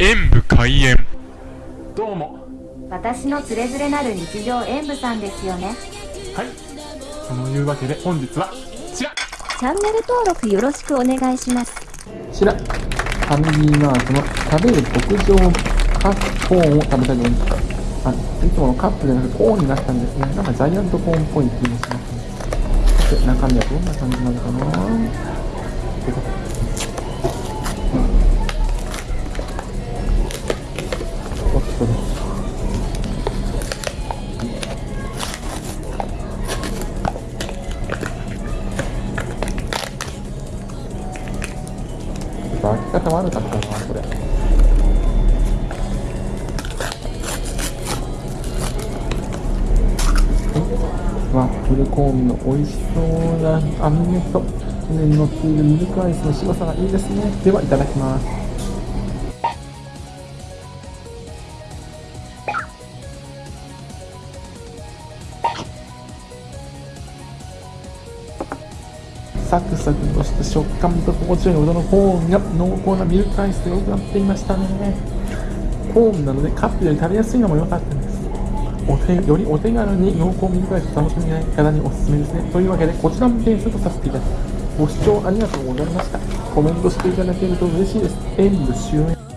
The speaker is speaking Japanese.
演武開演。どうも。私のつれづれなる日常演舞さんですよね。はい。そのいうわけで本日はこちら。チャンネル登録よろしくお願いします。こちら。ファミリーマートの食べる牧場カコーンを食べたいと思いますあいつものカップじゃなくてコーンになったんですね。なんかジャイアントコーンっぽい気もしますね。さて中身はどんな感じなのかなと開き方悪かったなこれ。ワッフルコーンの美味しそうな網目と上に乗っているミルクアイスの白さがいいですね。ではいただきます。サクサクとした食感と心地よい音のコーンが濃厚なミルクアイスでよくなっていましたね。コーンなのでカップより食べやすいのも良かったです。お手よりお手軽に濃厚ミルクアイスを楽しみたい方におすすめですね。というわけでこちらも点数とさせていただきます。ご視聴ありがとうございました。コメントしていただけると嬉しいです。演武終演